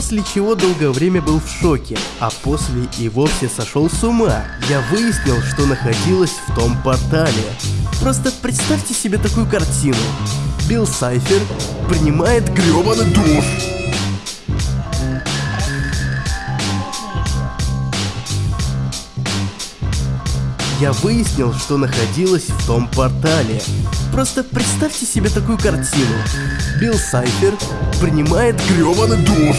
После чего долгое время был в шоке, а после и вовсе сошел с ума. Я выяснил, что находилось в том портале. Просто представьте себе такую картину. Билл Сайфер принимает гребаный душ. я выяснил, что находилось в том портале. Просто представьте себе такую картину. Билл Сайфер принимает грёбаный душ.